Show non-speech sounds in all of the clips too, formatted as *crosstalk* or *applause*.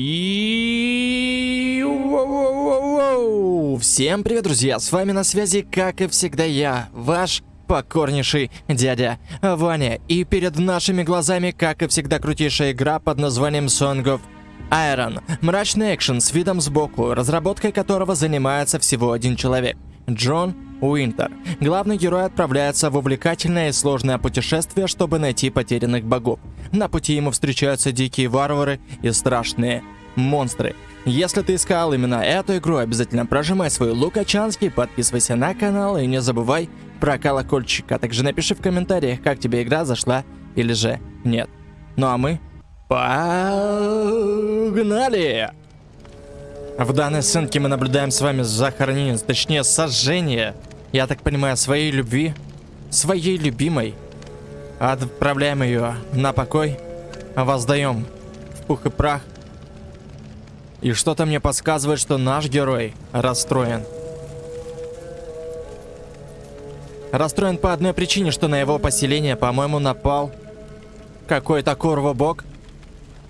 И... Всем привет, друзья! С вами на связи, как и всегда, я, ваш покорнейший дядя Ваня. И перед нашими глазами, как и всегда, крутейшая игра под названием Song of Iron. Мрачный экшен с видом сбоку, разработкой которого занимается всего один человек. Джон Уинтер. Главный герой отправляется в увлекательное и сложное путешествие, чтобы найти потерянных богов. На пути ему встречаются дикие варвары и страшные монстры. Если ты искал именно эту игру, обязательно прожимай свой лукачанский, подписывайся на канал и не забывай про колокольчик. А также напиши в комментариях, как тебе игра зашла или же нет. Ну а мы погнали! В данной сценке мы наблюдаем с вами захоронение, точнее сожжение, я так понимаю, своей любви, своей любимой. Отправляем ее на покой, воздаем в пух и прах. И что-то мне подсказывает, что наш герой расстроен. Расстроен по одной причине, что на его поселение, по-моему, напал какой-то корво-бог.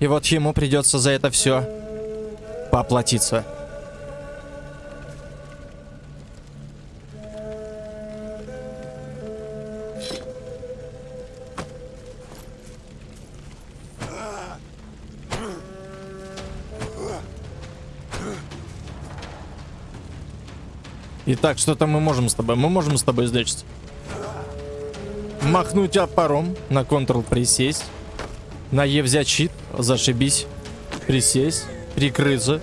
И вот ему придется за это все поплатиться. Итак, что-то мы можем с тобой? Мы можем с тобой сделать. Махнуть опором, на Ctrl присесть. На Е взять щит, зашибись. Присесть прикрыться.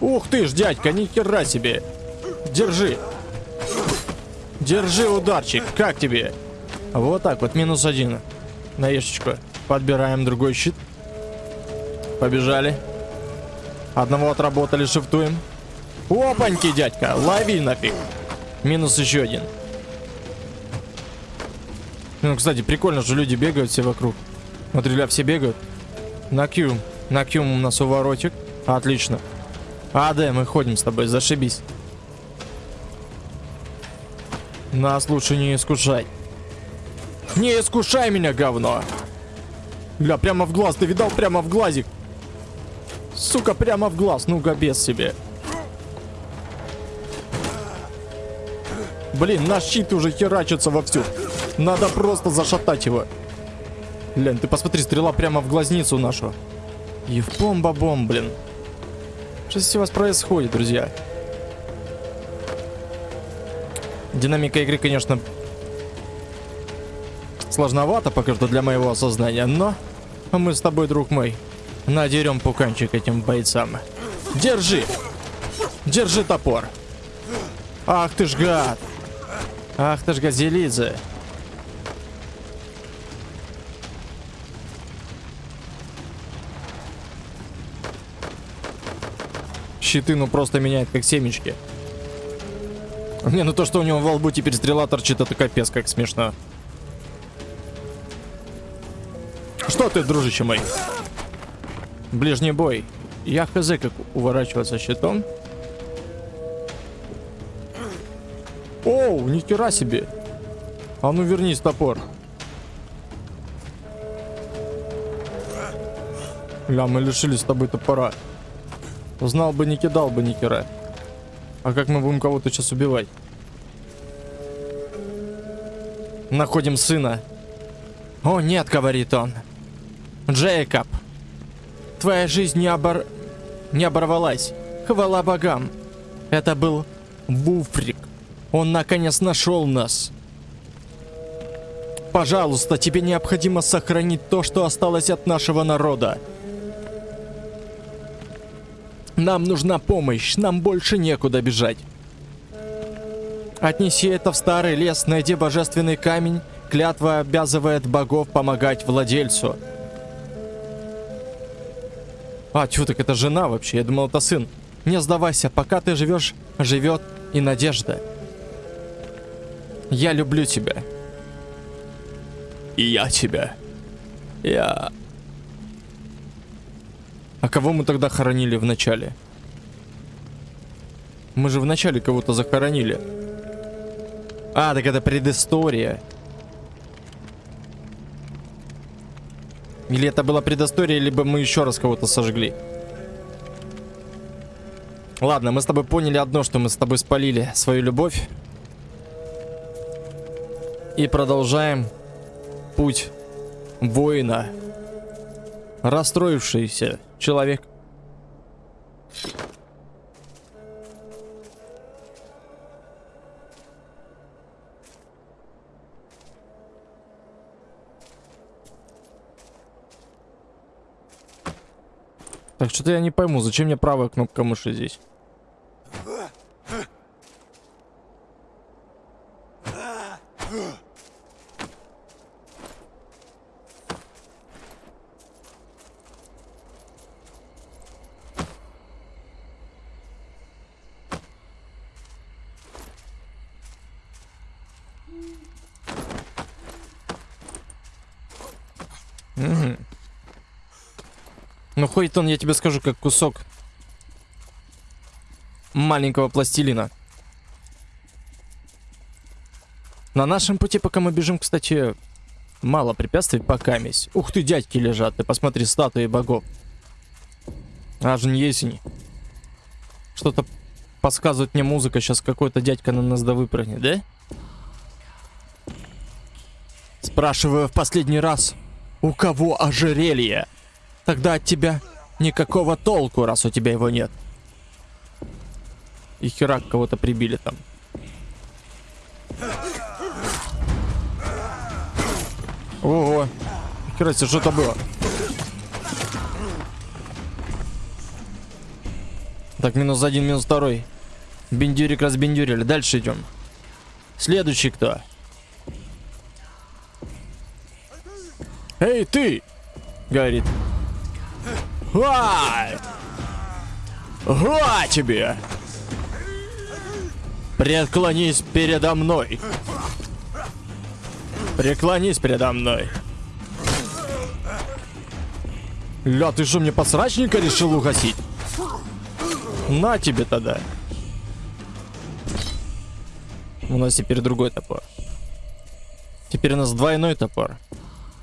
Ух ты ж, дядька, ни хера себе. Держи. Держи ударчик. Как тебе? Вот так вот, минус один. На ешечку. Подбираем другой щит. Побежали. Одного отработали, шифтуем. Опаньки, дядька, лови нафиг. Минус еще один. Ну, кстати, прикольно, что люди бегают все вокруг. Смотри, ля, все бегают. На Q. На Q у нас уворотик. Отлично. АД, мы ходим с тобой, зашибись. Нас лучше не искушай. Не искушай меня, говно. Бля, прямо в глаз. Ты видал? Прямо в глазик. Сука, прямо в глаз. Ну-ка, без себе. Блин, наш щит уже херачится вовсю. Надо просто зашатать его. Глянь, ты посмотри, стрела прямо в глазницу нашу. И в бомба-бом, блин. Что здесь у вас происходит, друзья? Динамика игры, конечно, сложновато пока что для моего осознания, но мы с тобой, друг мой, надерем пуканчик этим бойцам. Держи! Держи топор! Ах ты ж гад! Ах ты ж газелидзе! Щиты, ну просто меняет как семечки. Не, ну то, что у него во лбу теперь стрела торчит, это капец, как смешно. Что ты, дружище мой? Ближний бой. Я хз, как уворачиваться щитом. Оу, нихера себе. А ну вернись, топор. Ля, мы лишились с тобой топора. Знал бы, не кидал бы ни хера. А как мы будем кого-то сейчас убивать? Находим сына. О, нет, говорит он. Джейкоб. Твоя жизнь не, обор... не оборвалась. Хвала богам. Это был Буфрик. Он наконец нашел нас. Пожалуйста, тебе необходимо сохранить то, что осталось от нашего народа. Нам нужна помощь, нам больше некуда бежать. Отнеси это в старый лес, найди божественный камень. Клятва обязывает богов помогать владельцу. А, чё, так это жена вообще? Я думал, это сын. Не сдавайся, пока ты живешь, живет и надежда. Я люблю тебя. И я тебя. Я... А кого мы тогда хоронили в начале? Мы же в начале кого-то захоронили. А, так это предыстория. Или это была предыстория, либо мы еще раз кого-то сожгли. Ладно, мы с тобой поняли одно, что мы с тобой спалили свою любовь. И продолжаем путь воина. Расстроившийся человек. Так, что-то я не пойму, зачем мне правая кнопка мыши здесь? Ну, ходит он, я тебе скажу, как кусок маленького пластилина. На нашем пути, пока мы бежим, кстати, мало препятствий пока месть. Ух ты, дядьки лежат, ты посмотри, статуи богов. Аж не есень. Что-то подсказывает мне музыка, сейчас какой-то дядька на нас да выпрыгнет, да? Спрашиваю в последний раз, у кого ожерелье? Тогда от тебя никакого толку, раз у тебя его нет. И херак кого-то прибили там. Ого. Хера себе, что это было? Так, минус один, минус второй. Бендюрик разбендюрили. Дальше идем. Следующий кто? Эй, ты! Говорит. Ай! Га тебе! Преклонись передо мной. Преклонись передо мной. Ля, ты что, мне подсрачника решил угасить? На тебе тогда. У нас теперь другой топор. Теперь у нас двойной топор.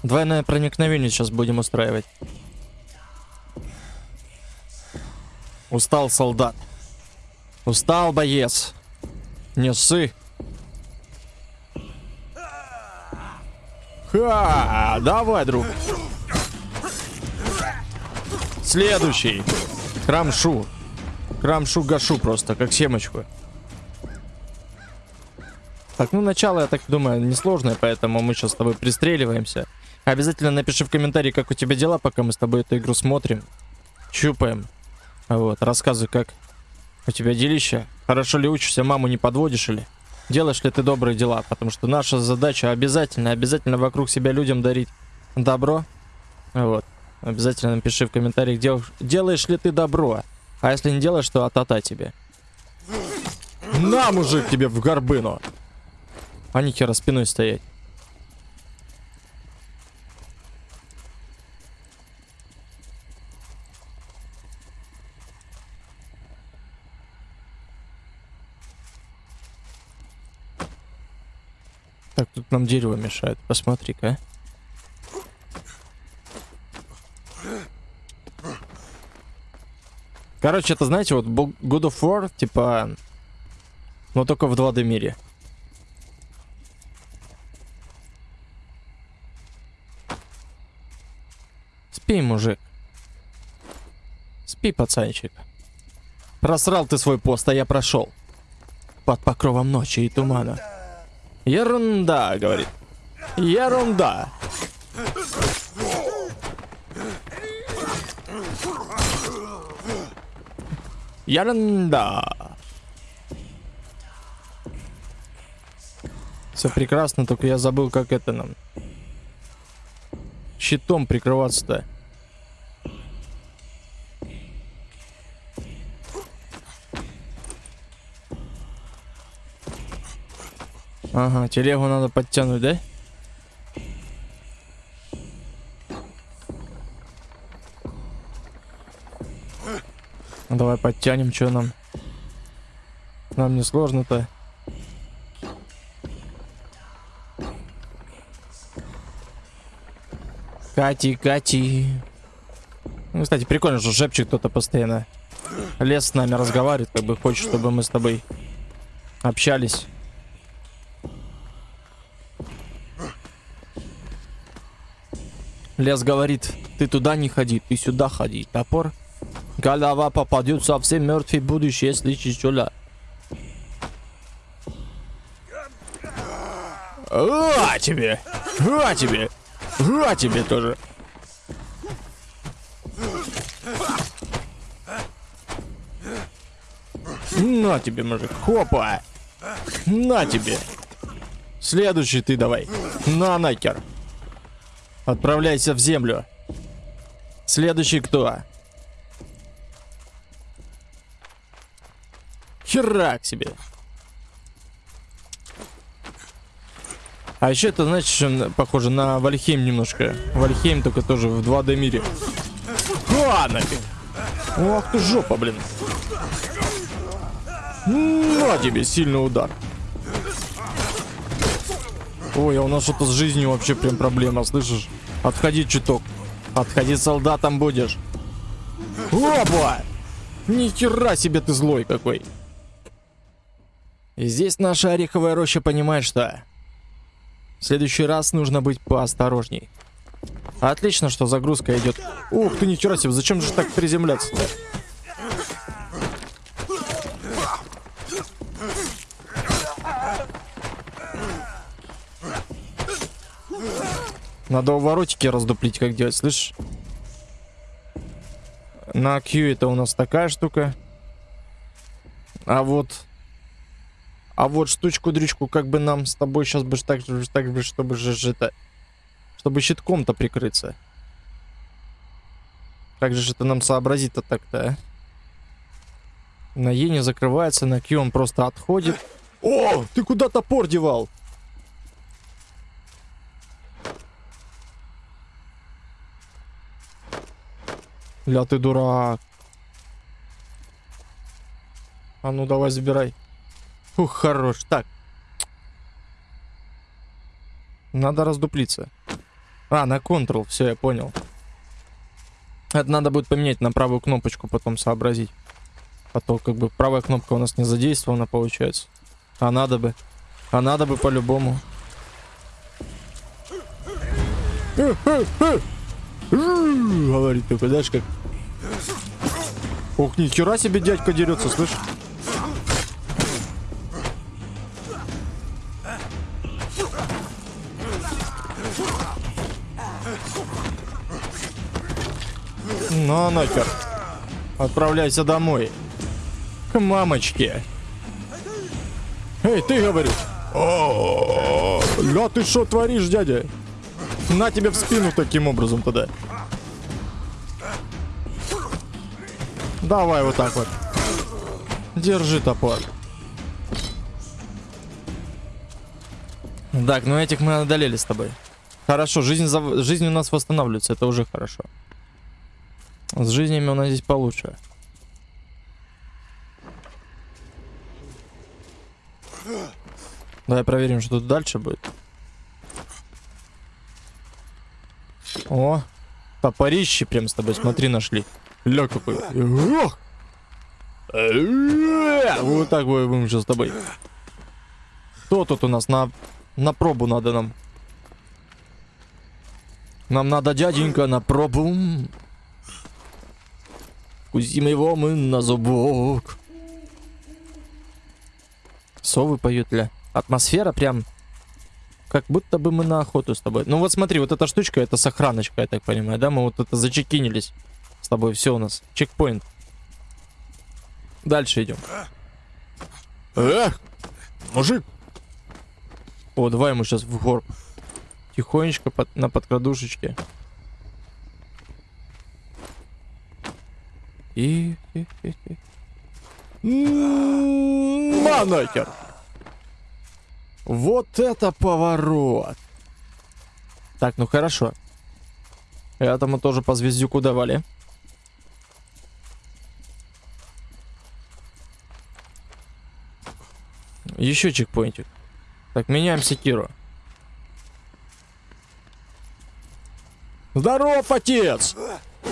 Двойное проникновение сейчас будем устраивать. Устал солдат. Устал боец. Не ссы. Ха, давай, друг. Следующий. Крамшу. Крамшу гашу просто, как семечку. Так, ну начало, я так думаю, несложное, поэтому мы сейчас с тобой пристреливаемся. Обязательно напиши в комментарии, как у тебя дела, пока мы с тобой эту игру смотрим. Чупаем. Вот, рассказывай, как у тебя делища. Хорошо ли учишься, маму не подводишь или? Делаешь ли ты добрые дела? Потому что наша задача обязательно, обязательно вокруг себя людям дарить добро. Вот. Обязательно напиши в комментариях, дел, делаешь ли ты добро. А если не делаешь, то атата тебе. На, мужик, тебе в горбыну. А не хера спиной стоять. Так, тут нам дерево мешает. Посмотри-ка. Короче, это, знаете, вот God of War, типа... Но только в 2D мире. Спи, мужик. Спи, пацанчик. Просрал ты свой пост, а я прошел. Под покровом ночи и тумана. Ерунда, говорит. Ерунда. Ерунда. Все прекрасно, только я забыл, как это нам. Щитом прикрываться-то. Ага, телегу надо подтянуть, да? Давай подтянем, что нам? Нам не сложно-то. Кати, Кати. Ну, кстати, прикольно, что шепчет кто-то постоянно. Лес с нами разговаривает, как бы хочет, чтобы мы с тобой общались. Лес говорит, ты туда не ходи, ты сюда ходи. Топор. Голова попадет совсем мертвый будешь, если чечуля. А тебе! А тебе! А тебе тоже! На тебе, мужик. Хопа! На тебе! Следующий ты давай. На нахер. Отправляйся в землю. Следующий кто? Херак себе. А еще это, значит, что похоже на Вальхейм немножко. Вальхейм только тоже в 2D мире. А, нафиг. Ох ты жопа, блин. На тебе сильный удар. Ой, а у нас что-то с жизнью вообще прям проблема, слышишь? Отходи чуток. Отходи солдатом будешь. Опа! Ни себе ты злой какой. И здесь наша ореховая роща понимает, что... В следующий раз нужно быть поосторожней. Отлично, что загрузка идет. Ух ты, ничего себе, зачем же так приземляться-то? Надо уворотики раздуплить, как делать, слышишь? На Q это у нас такая штука. А вот... А вот штучку-дрючку как бы нам с тобой сейчас бы так так бы, чтобы же это... Чтобы щитком-то прикрыться. Как же это нам сообразить-то так-то, а? На Е не закрывается, на Q он просто отходит. О, ты куда топор девал? Ля ты дурак. А ну давай забирай. Ух, хорош. Так. Надо раздуплиться. А, на Ctrl. Все, я понял. Это надо будет поменять на правую кнопочку, потом сообразить. А то как бы правая кнопка у нас не задействована, получается. А надо бы. А надо бы по-любому. Говорит такой, знаешь, как... Ох, ни хера себе дядька дерется, слышь? Ну нахер. Отправляйся домой. К мамочке. Эй, ты говоришь. О, ты что творишь, дядя? На тебе в спину таким образом тогда. Давай вот так вот. Держи топор. Так, ну этих мы одолели с тобой. Хорошо, жизнь, за... жизнь у нас восстанавливается, это уже хорошо. С жизнями у нас здесь получше. Давай проверим, что тут дальше будет. О, топорище прям с тобой, смотри, нашли. Какой. Ох! Вот так будем сейчас с тобой. Кто тут у нас на, на пробу надо нам? Нам надо, дяденька, на пробу. Кузим его мы на зубок. Совы поют, ля. Атмосфера прям как будто бы мы на охоту с тобой. Ну вот смотри, вот эта штучка, это сохраночка, я так понимаю, да? Мы вот это зачекинились с тобой. Все у нас. Чекпоинт. Дальше идем. Эх, мужик. О, давай ему сейчас в горб. Тихонечко под, на подкрадушечке. И... Манакер! Вот это поворот! Так, ну хорошо. Этому тоже по звездюку давали. Еще чекпоинтик. Так, меняем секиру. Здоров, отец!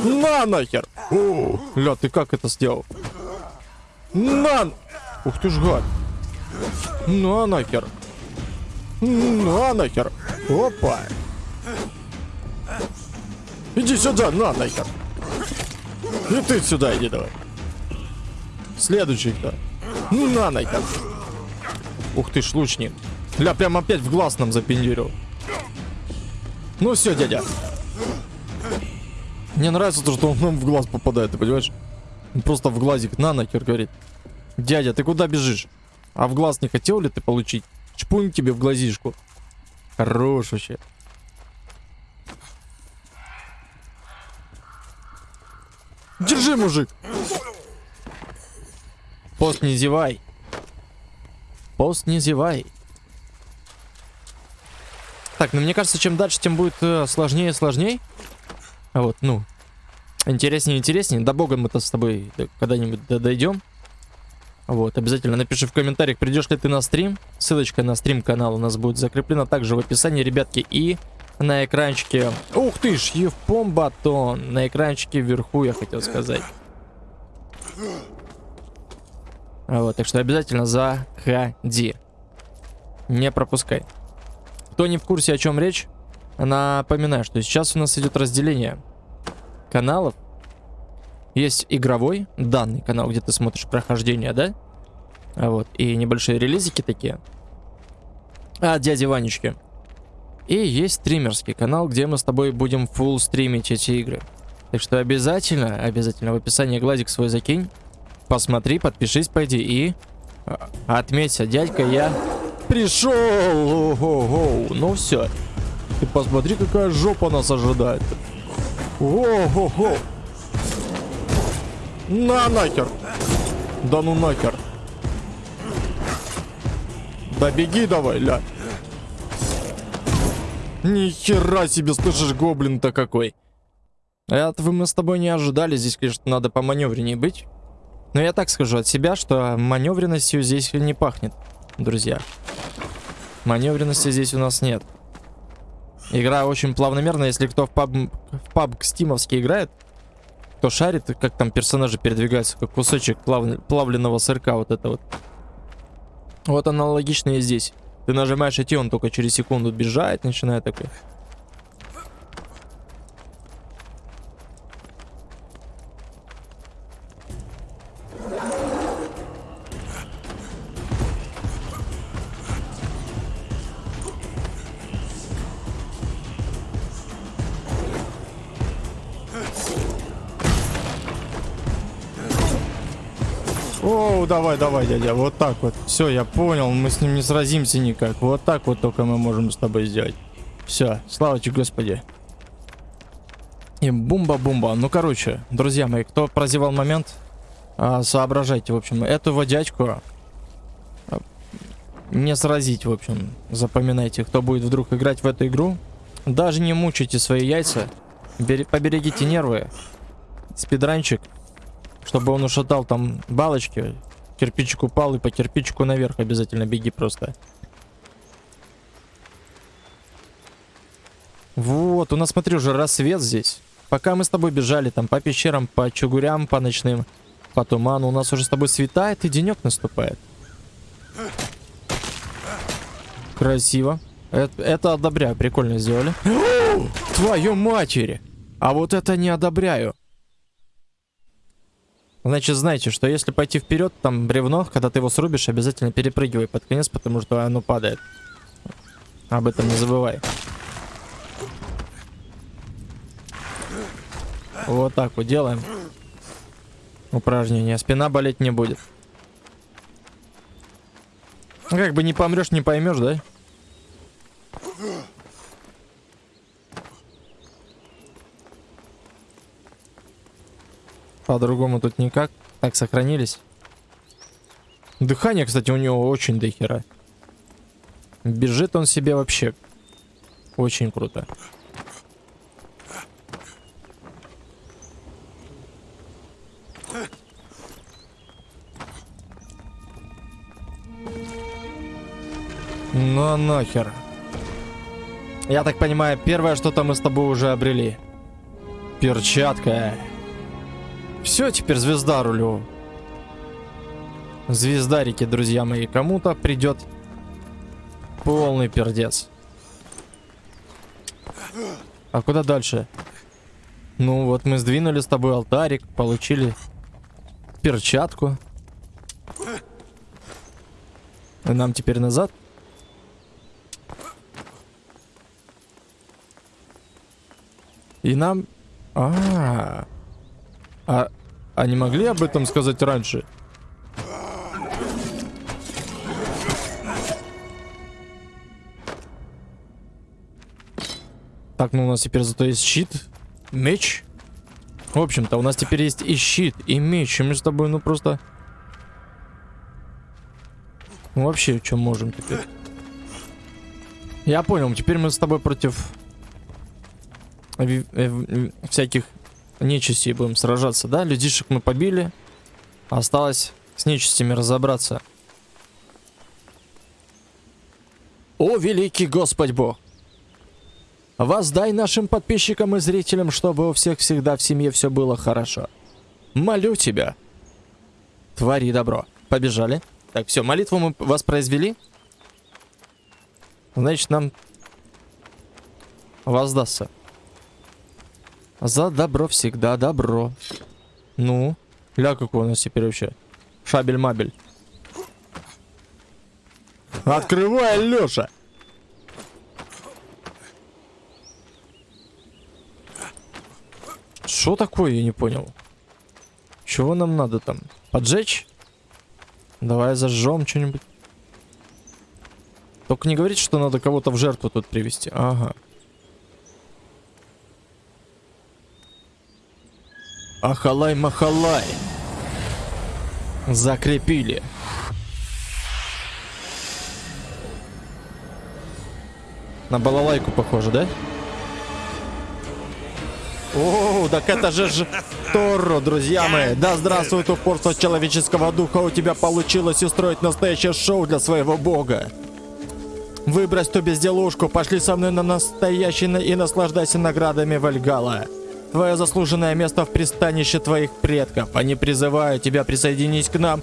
На нахер! О, ля, ты как это сделал? На! Ух ты ж гад! На нахер! На нахер! Опа! Иди сюда, на нахер! И ты сюда иди давай. Следующий кто? На нахер! Ух ты ж, лучник. Ля, прям опять в глаз нам запендюрил. Ну все, дядя. Мне нравится то, что он нам в глаз попадает, ты понимаешь? Он просто в глазик на нахер говорит. Дядя, ты куда бежишь? А в глаз не хотел ли ты получить? Чпунь тебе в глазишку. Хорош вообще. Держи, мужик. Пост не зевай. Пост не зевай. Так, ну мне кажется, чем дальше, тем будет э, сложнее и сложнее. Вот, ну, интереснее и интереснее. До бога мы-то с тобой когда-нибудь дойдем. Вот, обязательно напиши в комментариях, придешь ли ты на стрим. Ссылочка на стрим-канал у нас будет закреплена также в описании, ребятки. И на экранчике... Ух ты ж, Евпом Батон. На экранчике вверху, я хотел сказать. Вот, так что обязательно заходи. Не пропускай. Кто не в курсе, о чем речь, напоминаю, что сейчас у нас идет разделение каналов. Есть игровой, данный канал, где ты смотришь прохождение, да? А вот, и небольшие релизики такие. А, дяди Ванечки. И есть стримерский канал, где мы с тобой будем full стримить эти игры. Так что обязательно, обязательно в описании глазик свой закинь. Посмотри, подпишись, пойди и а, отметься, дядька, я пришел. Ну все. Ты посмотри, какая жопа нас ожидает. Ого-го. На нахер. Да ну нахер. Да беги давай, ля. Ни хера себе, слышишь, гоблин-то какой. Этого мы с тобой не ожидали. Здесь, конечно, надо по маневреннее быть. Но я так скажу от себя, что маневренностью здесь не пахнет, друзья. Маневренности здесь у нас нет. Игра очень плавномерная. Если кто в паб, в паб стимовский играет, кто шарит, как там персонажи передвигаются, как кусочек плав, плавленного сырка, вот это вот. Вот аналогично и здесь. Ты нажимаешь идти, он только через секунду бежать начинает такой. Давай, давай, дядя, вот так вот. Все, я понял, мы с ним не сразимся никак. Вот так вот только мы можем с тобой сделать. Все, слава тебе, Господи. И бумба-бумба. Ну, короче, друзья мои, кто прозевал момент, а, соображайте, в общем, этого дядьку а, не сразить, в общем. Запоминайте, кто будет вдруг играть в эту игру. Даже не мучайте свои яйца. Поберегите нервы. Спидранчик чтобы он ушатал там балочки. Кирпичик упал и по кирпичику наверх обязательно беги просто. Вот, у нас, смотри, уже рассвет здесь. Пока мы с тобой бежали там по пещерам, по чугурям, по ночным, по туману, у нас уже с тобой светает и денек наступает. Красиво. Это, это одобряю, прикольно сделали. *gasps* Твою матери! А вот это не одобряю. Значит, знаете, что если пойти вперед, там бревно, когда ты его срубишь, обязательно перепрыгивай под конец, потому что оно падает. Об этом не забывай. Вот так вот делаем. Упражнение. Спина болеть не будет. Как бы не помрешь, не поймешь, да? По-другому тут никак. Так, сохранились. Дыхание, кстати, у него очень дохера. Бежит он себе вообще. Очень круто. Ну нахер. Я так понимаю, первое что-то мы с тобой уже обрели. Перчатка. Все, теперь звезда рулю. Звездарики, друзья мои. Кому-то придет полный пердец. А куда дальше? Ну вот мы сдвинули с тобой алтарик, получили перчатку. Нам теперь назад? И нам... А, -а, а, а, а не могли об этом сказать раньше? Так, ну у нас теперь зато есть щит, меч. В общем-то, у нас теперь есть и щит, и меч. И мы с тобой, ну просто... Ну вообще, что можем теперь? Я понял, теперь мы с тобой против э, всяких нечистей будем сражаться, да? Людишек мы побили. Осталось с нечистями разобраться. О, великий Господь Бог! Воздай нашим подписчикам и зрителям, чтобы у всех всегда в семье все было хорошо. Молю тебя. Твори добро. Побежали. Так, все, молитву мы воспроизвели. Значит, нам воздастся. За добро всегда добро. Ну, ля какой у нас теперь вообще. Шабель-мабель. Открывай, Леша! Что такое, я не понял. Чего нам надо там? Поджечь? Давай зажжем что-нибудь. Только не говорите, что надо кого-то в жертву тут привести. Ага. Ахалай-махалай. Закрепили. На балалайку похоже, да? О, так это же ж Торро, друзья мои. Да здравствует упорство человеческого духа. У тебя получилось устроить настоящее шоу для своего бога. Выбрось ту безделушку, пошли со мной на настоящий и наслаждайся наградами Вальгала. Твое заслуженное место в пристанище твоих предков. Они призывают тебя присоединить к нам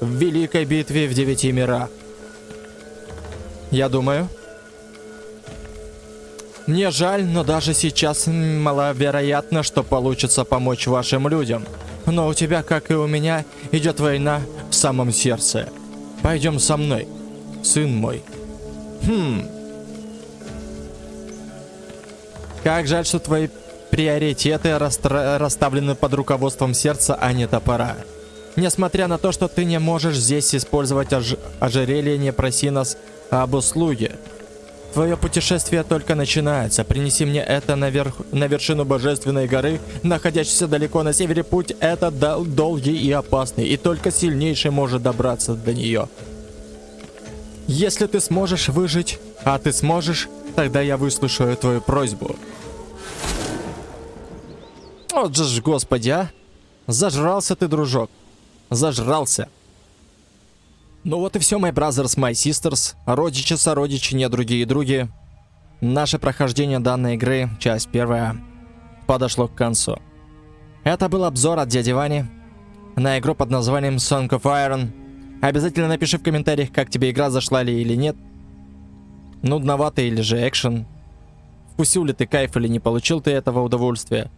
в великой битве в девяти мирах. Я думаю, мне жаль, но даже сейчас маловероятно, что получится помочь вашим людям. Но у тебя, как и у меня, идет война в самом сердце. Пойдем со мной, сын мой. Хм. Как жаль, что твои приоритеты расставлены под руководством сердца, а не топора. Несмотря на то, что ты не можешь здесь использовать ож ожерелье, не проси нас об услуге. Твое путешествие только начинается. Принеси мне это наверх, на вершину Божественной горы, находящейся далеко на севере. Путь это дол долгий и опасный, и только сильнейший может добраться до нее. Если ты сможешь выжить, а ты сможешь, тогда я выслушаю твою просьбу. Вот же ж, господи, а! Зажрался ты, дружок. Зажрался. Ну вот и все, my brothers, my sisters, родичи, сородичи, не другие други. Наше прохождение данной игры, часть первая, подошло к концу. Это был обзор от дяди Вани на игру под названием Song of Iron. Обязательно напиши в комментариях, как тебе игра зашла ли или нет. Нудновато или же экшен. Вкусил ли ты кайф или не получил ты этого удовольствия.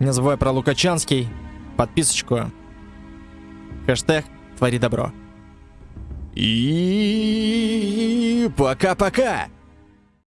Не забывай про Лукачанский, подписочку, хэштег твори добро. И пока-пока!